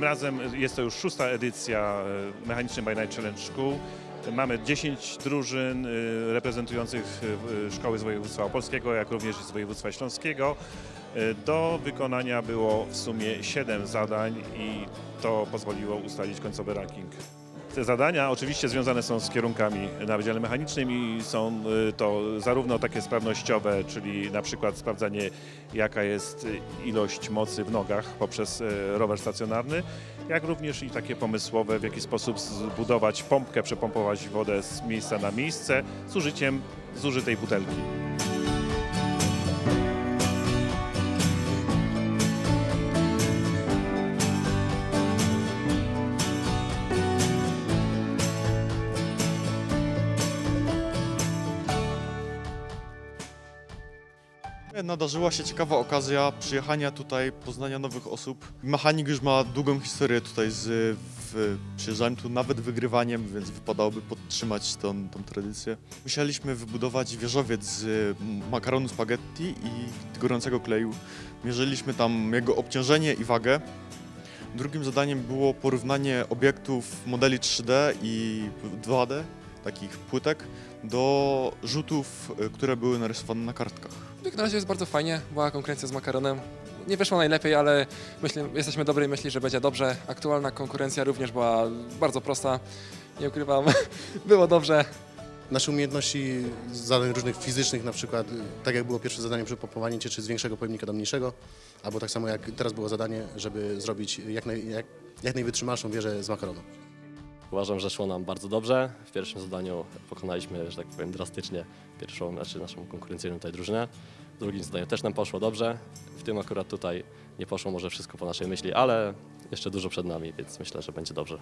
Tym razem jest to już szósta edycja e, Mechanicznej by Night Challenge Szkół. Mamy 10 drużyn e, reprezentujących e, szkoły z województwa opolskiego, jak również z województwa śląskiego. Do wykonania było w sumie 7 zadań i to pozwoliło ustalić końcowy ranking. Te zadania oczywiście związane są z kierunkami na Wydziale Mechanicznym i są y, to zarówno takie sprawnościowe, czyli na przykład sprawdzanie jaka jest y, ilość mocy w nogach poprzez y, rower stacjonarny, jak również i takie pomysłowe, w jaki sposób zbudować pompkę, przepompować wodę z miejsca na miejsce z użyciem zużytej butelki. Nadarzyła się ciekawa okazja przyjechania tutaj, poznania nowych osób. Mechanik już ma długą historię tutaj z w, przyjeżdżałem tu nawet wygrywaniem, więc wypadałoby podtrzymać tą, tą tradycję. Musieliśmy wybudować wieżowiec z makaronu spaghetti i gorącego kleju. Mierzyliśmy tam jego obciążenie i wagę. Drugim zadaniem było porównanie obiektów modeli 3D i 2D, takich płytek, do rzutów, y, które były narysowane na kartkach. Jak na razie jest bardzo fajnie, była konkurencja z makaronem. Nie wyszło najlepiej, ale myślę, jesteśmy dobrej myśli, że będzie dobrze. Aktualna konkurencja również była bardzo prosta. Nie ukrywam, było dobrze. Nasze umiejętności zadań różnych fizycznych, na przykład tak jak było pierwsze zadanie przy pompowaniu cieczy z większego pojemnika do mniejszego, albo tak samo jak teraz było zadanie, żeby zrobić jak, naj, jak, jak najwytrzymalszą wieżę z makaronu. Uważam, że szło nam bardzo dobrze. W pierwszym zadaniu pokonaliśmy, że tak powiem, drastycznie pierwszą, znaczy naszą konkurencyjną tutaj drużynę. W drugim zadaniu też nam poszło dobrze. W tym akurat tutaj nie poszło może wszystko po naszej myśli, ale jeszcze dużo przed nami, więc myślę, że będzie dobrze.